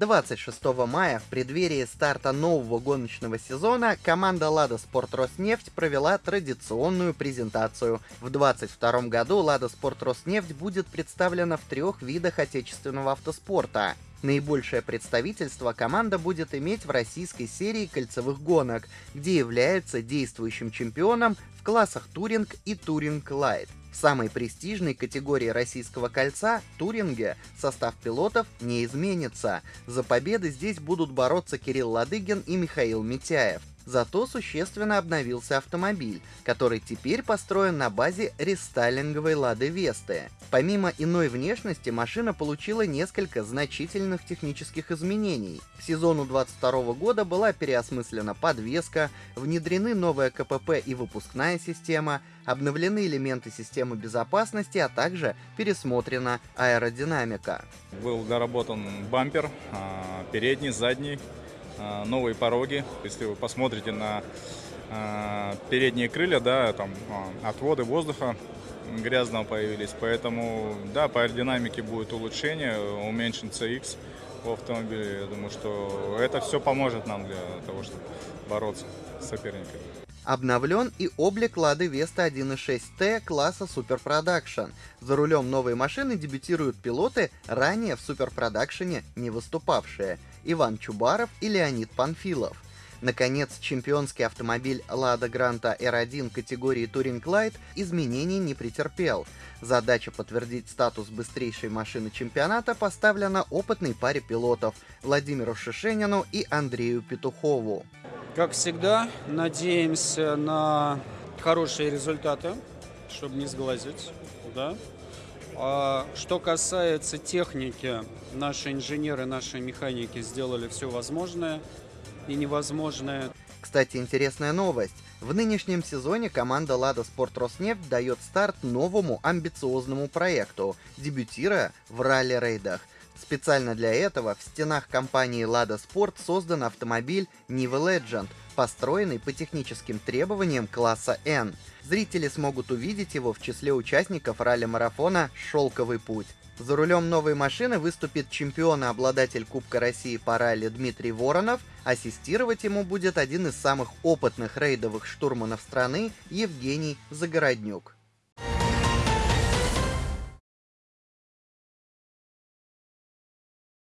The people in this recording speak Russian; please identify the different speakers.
Speaker 1: 26 мая, в преддверии старта нового гоночного сезона, команда «Лада Спорт Роснефть» провела традиционную презентацию. В 2022 году «Лада Спорт Роснефть» будет представлена в трех видах отечественного автоспорта. Наибольшее представительство команда будет иметь в российской серии кольцевых гонок, где является действующим чемпионом в классах Туринг и Туринг Лайт. Самой престижной категории российского кольца, Туринге, состав пилотов не изменится. За победы здесь будут бороться Кирилл Ладыгин и Михаил Митяев. Зато существенно обновился автомобиль, который теперь построен на базе рестайлинговой Лады Весты. Помимо иной внешности, машина получила несколько значительных технических изменений. К сезону 22 года была переосмыслена подвеска, внедрены новая КПП и выпускная система, обновлены элементы системы безопасности, а также пересмотрена аэродинамика.
Speaker 2: Был доработан бампер, а, передний, задний, новые пороги. Если вы посмотрите на а, передние крылья, да, там а, отводы воздуха грязного появились, поэтому, да, по аэродинамике будет улучшение, уменьшен CX в автомобиле. Я думаю, что это все поможет нам для того, чтобы бороться с соперниками.
Speaker 1: Обновлен и облик Лады Веста 1.6T класса Super Production. За рулем новой машины дебютируют пилоты, ранее в Super Production не выступавшие – Иван Чубаров и Леонид Панфилов. Наконец, чемпионский автомобиль Lada Granta R1 категории Touring Light изменений не претерпел. Задача подтвердить статус быстрейшей машины чемпионата поставлена опытной паре пилотов Владимиру Шишенину и Андрею Петухову.
Speaker 3: Как всегда, надеемся на хорошие результаты, чтобы не сглазить. Да? А что касается техники, наши инженеры, наши механики сделали все возможное и невозможное.
Speaker 1: Кстати, интересная новость. В нынешнем сезоне команда «Лада Спорт Роснефть» дает старт новому амбициозному проекту, дебютируя в ралли-рейдах – Специально для этого в стенах компании Lada Sport создан автомобиль Niva Legend, построенный по техническим требованиям класса N. Зрители смогут увидеть его в числе участников ралли-марафона «Шелковый путь». За рулем новой машины выступит чемпион и обладатель Кубка России по ралли Дмитрий Воронов, ассистировать ему будет один из самых опытных рейдовых штурманов страны Евгений Загороднюк.